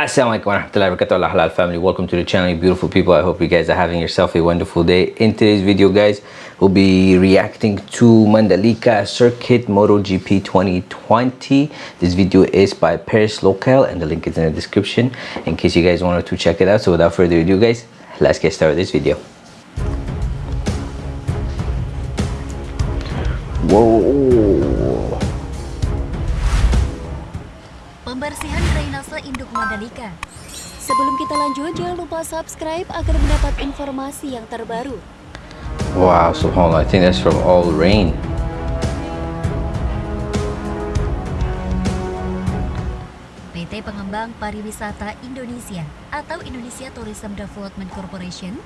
Assalamualaikum warahmatullahi wabarakatuh. Halal family welcome to the channel you beautiful people. I hope you guys are having yourself a wonderful day. In today's video guys we'll be reacting to mandalika circuit MotoGP 2020 this video is by paris local and the link is in the description in case you guys wanted to check it out. So without further ado guys let's get started with this video. Whoa. Pembersihan drainase induk Mandalika. Sebelum kita lanjut, jangan lupa subscribe agar mendapat informasi yang terbaru. Wow, subhanallah, I think that's from all rain. PT Pengembang Pariwisata Indonesia atau Indonesia Tourism Development Corporation,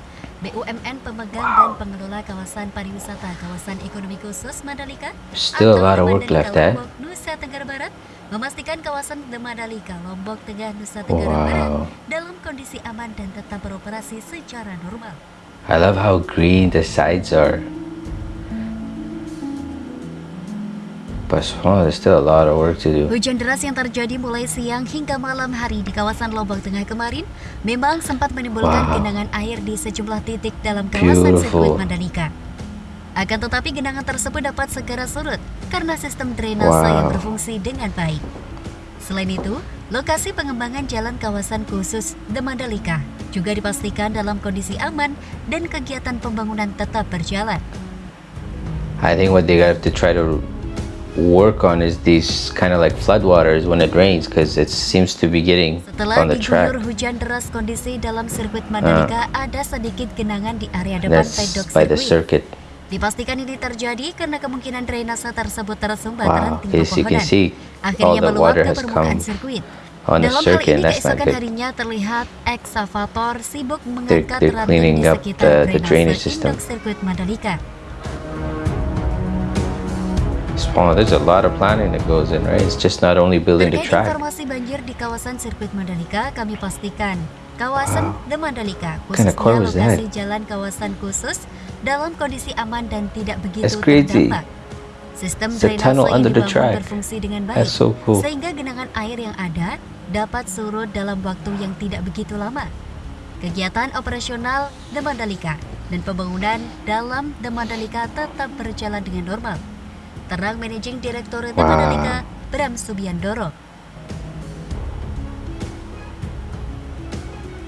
BUMN pemegang dan pengelola kawasan pariwisata kawasan ekonomi khusus Mandalika Still a lot of atau work left, eh? Nusa Tenggara Barat memastikan kawasan The Mandalika Lombok Tengah Nusa Tenggara Wow. Barat dalam kondisi aman dan tetap beroperasi secara normal. I love how green the sides are. But subhanallah, there's still a lot of work to do. Hujan deras yang terjadi mulai siang hingga malam hari di kawasan Lombok Tengah kemarin memang sempat menimbulkan Wow. genangan air di sejumlah titik dalam kawasan Beautiful. sirkuit Mandalika. Akan tetapi genangan tersebut dapat segera surut karena sistem drainase yang Wow. berfungsi dengan baik. Selain itu, lokasi pengembangan jalan kawasan khusus The Mandalika juga dipastikan dalam kondisi aman dan kegiatan pembangunan tetap berjalan. I think what they have to try to work on is these kind of like floodwaters when it rains because it seems to be getting Setelah on the track. diguyur hujan deras kondisi dalam sirkuit Mandalika ada sedikit genangan di area depan pedok by the sirkuit. circuit. Dipastikan ini terjadi karena kemungkinan drainase tersebut tersumbat Wow, can pepohonan. Akhirnya meluap ke permukaan sirkuit. on the Dalam hal ini keesokan harinya terlihat eksavator sibuk mengangkat ranting di sekitar the, the drainase system. induk sirkuit Mandalika. Subhanallah, there's a lot of planning that goes in, right? It's just not only building the track. informasi banjir di kawasan sirkuit Mandalika, kami pastikan kawasan The Mandalika khususnya that? lokasi jalan kawasan khusus dalam kondisi aman dan tidak begitu terdampak. Sistem drainase dibangun track. berfungsi dengan baik, so cool. sehingga genangan air yang ada dapat surut dalam waktu yang tidak begitu lama. Kegiatan operasional The Mandalika dan pembangunan dalam The Mandalika tetap berjalan dengan normal. Terang Managing Director The Wow. Mandalika, Bram Subiandoro.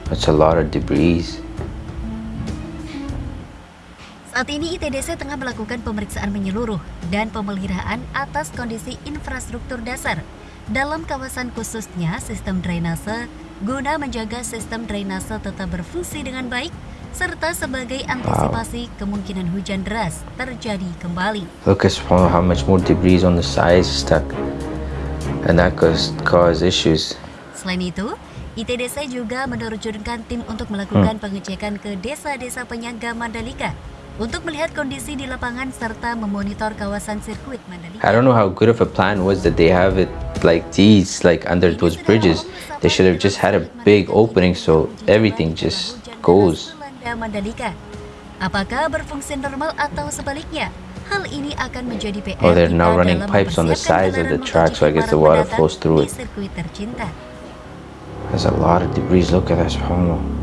That's a lot of debris. Saat ini ITDC tengah melakukan pemeriksaan menyeluruh dan pemeliharaan atas kondisi infrastruktur dasar dalam kawasan khususnya sistem drainase guna menjaga sistem drainase tetap berfungsi dengan baik serta sebagai antisipasi kemungkinan hujan deras terjadi kembali. Look at how much more debris on the sides stuck. And that could cause issues. Selain itu, ITDC juga menerjunkan tim untuk melakukan pengecekan ke desa-desa penyangga Mandalika untuk melihat kondisi di lapangan serta memonitor kawasan sirkuit Mandalika. I don't know how good of a plan was that they have it like these, like under those bridges. They should have just had a big opening so everything just goes. Mandalika. Apakah berfungsi normal atau sebaliknya? Hal ini akan menjadi PR Oh, they're now running pipes on the sides of the track, so I guess the water flows through it. There's a lot of debris. Look at that, subhanallah.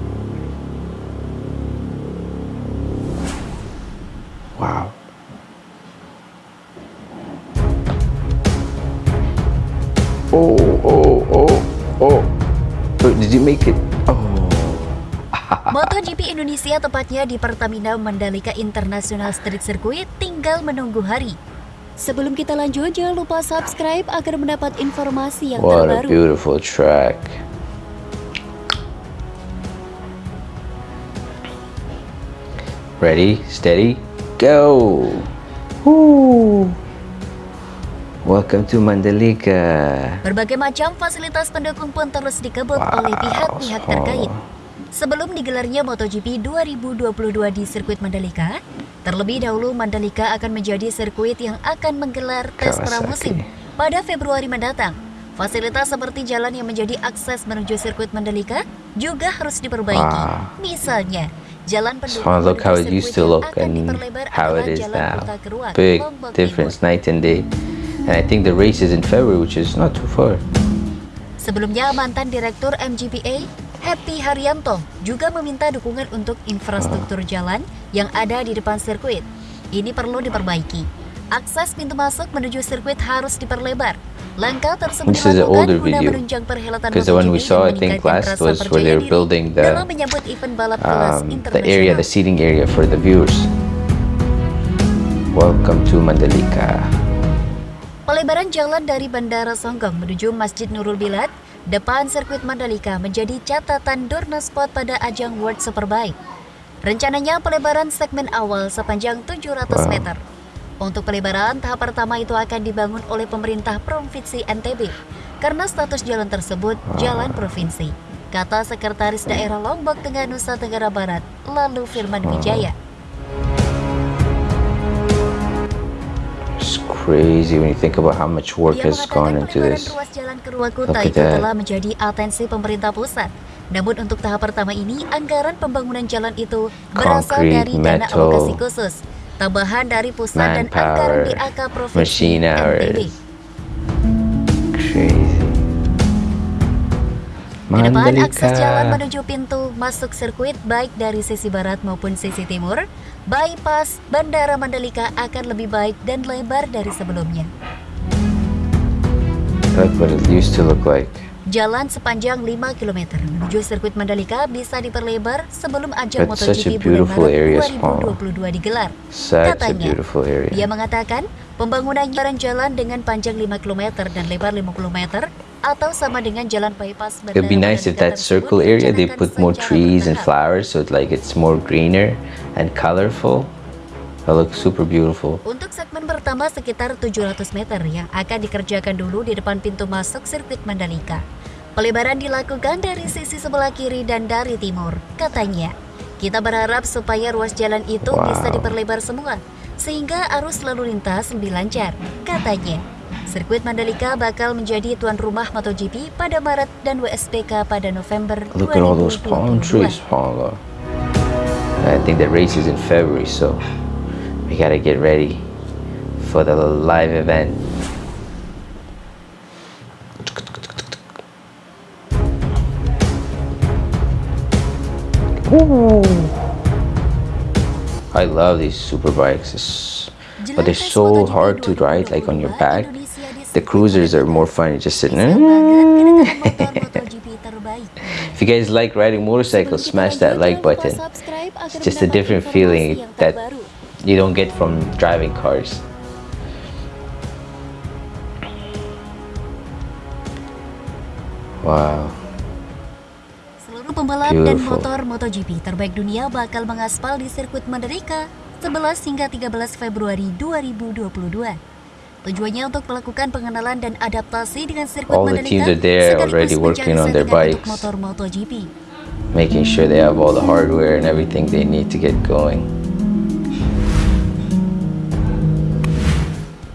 Wow. Oh, oh, oh, oh. Did you make it? Oh. MotoGP Indonesia tepatnya di Pertamina Mandalika International Street Circuit tinggal menunggu hari. Sebelum kita lanjut, jangan lupa subscribe agar mendapat informasi yang What a terbaru. beautiful track. Ready, steady, go! Woo! Welcome to Mandalika. Berbagai macam fasilitas pendukung pun terus dikebut Wow, oleh pihak-pihak terkait. Sebelum digelarnya MotoGP 2022 di sirkuit Mandalika, terlebih dahulu Mandalika akan menjadi sirkuit yang akan menggelar tes pramusim pada Februari mendatang. Fasilitas seperti jalan yang menjadi akses menuju sirkuit Mandalika juga harus diperbaiki. Wow. Misalnya, jalan So pendukung look how it used to look and how it is now. Big difference night and day. And I think the race is in February, which is not too far. Sebelumnya, mantan Direktur MGPA, Happy Haryanto, juga meminta dukungan untuk infrastruktur jalan yang ada di depan sirkuit. Ini perlu diperbaiki. Akses pintu masuk menuju sirkuit harus diperlebar. Langkah tersebut This is an older video. Because the one we saw, I think, last was where they were building the, um, the area, the seating area for the viewers. Welcome to Mandalika. Pelebaran jalan dari Bandara Songgong menuju Masjid Nurul Bilad depan sirkuit Mandalika menjadi catatan Dorna Sport pada ajang World Superbike. Rencananya pelebaran segmen awal sepanjang 700 Wow. meter. Untuk pelebaran tahap pertama itu akan dibangun oleh pemerintah Provinsi NTB karena status jalan tersebut jalan provinsi. Kata Sekretaris Daerah Lombok Tengah Nusa Tenggara Barat, lalu Firman Wijaya. Crazy when you think about how much work Ia has gone into this. ruas jalan Look at itu that. telah menjadi atensi pemerintah pusat. Namun untuk tahap pertama ini, anggaran pembangunan jalan itu berasal Concrete, dari dana metal, alokasi khusus, tambahan dari pusat dan anggaran manpower, DAK Provinsi NTB. hours. Crazy. Di depan akses jalan menuju pintu masuk sirkuit baik dari sisi barat maupun sisi timur, bypass Bandara Mandalika akan lebih baik dan lebar dari sebelumnya. Look what it used to look like. Jalan sepanjang 5 km menuju sirkuit Mandalika bisa diperlebar sebelum ajang That's MotoGP bulan Maret area, Paul. 2022 digelar. Katanya. Dia mengatakan pembangunan jalan dengan panjang 5 km dan lebar 50 meter atau sama dengan jalan bypass Bandara It'd be nice if that circle area they put more trees and flowers so it, like it's more greener and colorful. That looks super beautiful. Untuk segmen pertama sekitar 700 meter yang akan dikerjakan dulu di depan pintu masuk sirkuit Mandalika. Pelebaran dilakukan dari sisi sebelah kiri dan dari timur, katanya. Kita berharap supaya ruas jalan itu Wow. bisa diperlebar semua, sehingga arus lalu lintas lebih lancar, katanya. Sirkuit Mandalika bakal menjadi tuan rumah MotoGP pada Maret dan WSBK pada November Look at all those palm 2022. trees, Paula. I think the race is in February, so we gotta get ready for the live event. I love these super bikes, it's, but they're so hard to ride, like on your back. The cruisers are more fun, you just sitting If you guys like riding motorcycles, smash that like button. It's just a different feeling that you don't get from driving cars. Wow. Pembalap dan Beautiful. motor MotoGP terbaik dunia bakal mengaspal di sirkuit Mandalika 11 hingga 13 Februari 2022. Tujuannya untuk melakukan pengenalan dan adaptasi dengan sirkuit All Mandalika sekaligus their settingan untuk bikes. motor MotoGP. Making sure they have all the hardware and everything they need to get going.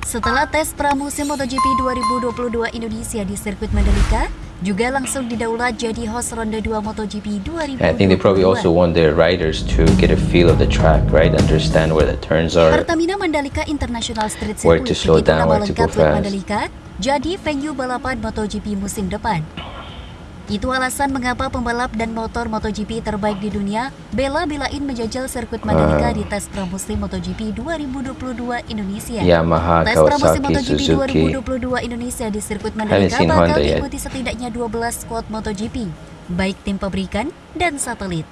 Setelah tes pramusim MotoGP 2022 Indonesia di sirkuit Mandalika, juga langsung didaulat jadi host ronde 2 MotoGP 2022. I think they probably also want their riders to get a feel of the track, right? Understand where the turns are. Pertamina Mandalika International Street Where Circuit to slow down, where to go Road fast. Mandalika jadi venue balapan MotoGP musim depan. Itu alasan mengapa pembalap dan motor MotoGP terbaik di dunia bela-belain menjajal sirkuit Mandalika Ah. di tes pramusim MotoGP 2022 Indonesia. Yamaha, Tes pramusim MotoGP Suzuki. 2022 Indonesia di sirkuit Mandalika bakal Honda yet. diikuti setidaknya 12 squad MotoGP, baik tim pabrikan dan satelit.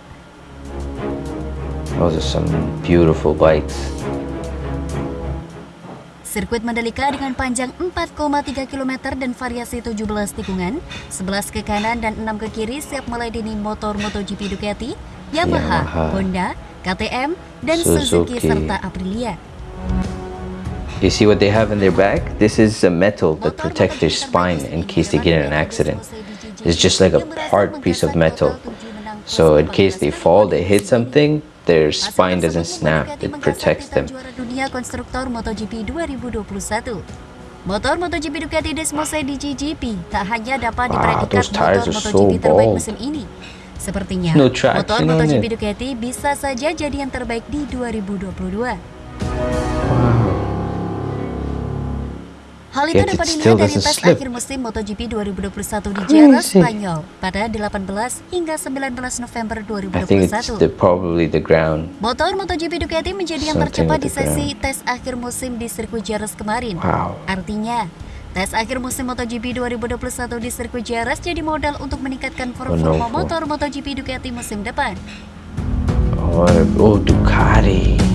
Those are some beautiful bikes. Sirkuit Mandalika dengan panjang 4,3 km dan variasi 17 tikungan, 11 ke kanan dan 6 ke kiri siap melayani motor MotoGP Ducati, Yamaha, Yamaha, Honda, KTM, dan Suzuki, Suzuki. serta Aprilia. You see what they have in their back? This is a metal that protects their spine in case they get in an accident. It's just like a hard piece of metal. So in case they fall, they hit something, their spine doesn't snap. It protects them. Dunia konstruktor MotoGP 2021. Motor MotoGP Ducati Desmose DGGP tak hanya dapat Wow, dipredikat motor are so MotoGP terbaik bold. musim ini. Sepertinya, No traction motor MotoGP. Ducati bisa saja jadi yang terbaik di 2022. Hal itu it dapat dilihat dari tes akhir musim MotoGP 2021 di Where Jerez? Spanyol pada 18 hingga 19 November I think it's 2021. the, probably the ground. Motor MotoGP Ducati menjadi yang tercepat di sesi tes akhir musim di sirkuit Jerez kemarin. Wow. Artinya, tes akhir musim MotoGP 2021 di sirkuit Jerez jadi modal untuk meningkatkan performa Wonderful. motor MotoGP Ducati musim depan. Oh, oh Ducati.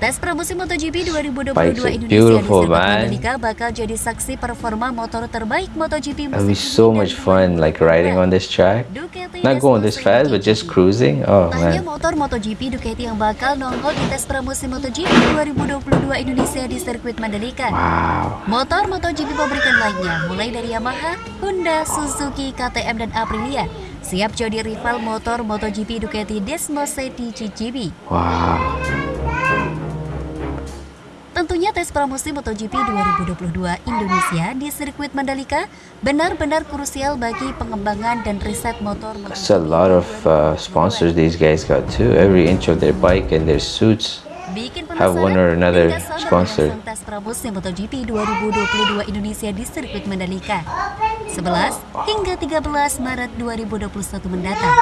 Tes pramusim MotoGP 2022 Bikes are Indonesia di. Mandalika bakal jadi saksi performa motor terbaik MotoGP It'll musim be so ini much fun, like riding on this track. Ducati Not going this fast, but just cruising. Oh hanya man. motor MotoGP Ducati yang bakal nongol di tes pramusim MotoGP 2022 Indonesia di sirkuit Mandalika. Wow. Motor MotoGP pabrikan lainnya, mulai dari Yamaha, Honda, Suzuki, KTM, dan Aprilia, siap jadi rival motor MotoGP Ducati Desmosed di. Wow. Tentunya tes pramusim MotoGP 2022 Indonesia di sirkuit Mandalika benar-benar krusial bagi pengembangan dan riset motor It's a lot of uh, sponsors these guys got too. Every inch of their bike and their suits. Bikin have one or another sponsor. tes pramusim MotoGP 2022 Indonesia di sirkuit Mandalika 11 hingga 13 Maret 2021 mendatang.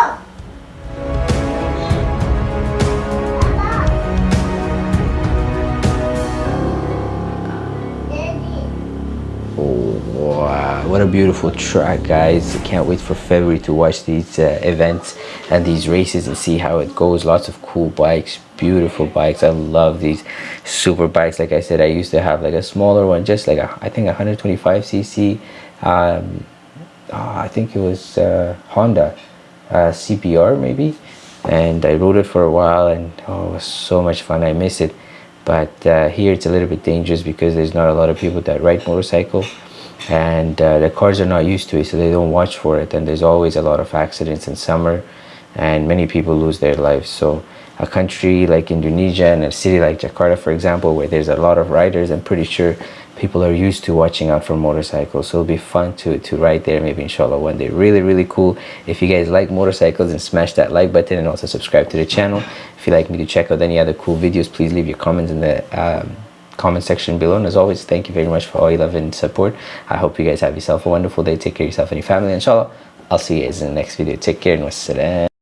Wow. What a beautiful track, guys. Can't wait for February to watch these uh, events and these races and see how it goes. Lots of cool bikes, beautiful bikes. I love these super bikes. Like I said, I used to have like a smaller one, just like a, I think 125cc. Um, uh, I think it was uh, Honda uh, CPR maybe. And I rode it for a while and oh, it was so much fun. I miss it. But uh, here it's a little bit dangerous because there's not a lot of people that ride motorcycle and uh, the cars are not used to it so they don't watch for it. And there's always a lot of accidents in summer and many people lose their lives. So a country like indonesia and a city like jakarta for example where there's a lot of riders i'm pretty sure people are used to watching out for motorcycles. So it'll be fun to to ride there maybe inshallah one day. Really really cool. If you guys like motorcycles and smash that like button and also subscribe to the channel. If you'd like me to check out any other cool videos please leave your comments in the um, comment section below. And as always thank you very much for all your love and support. I hope you guys have yourself a wonderful day. Take care of yourself and your family. Inshallah i'll see you guys in the next video. Take care and wassalam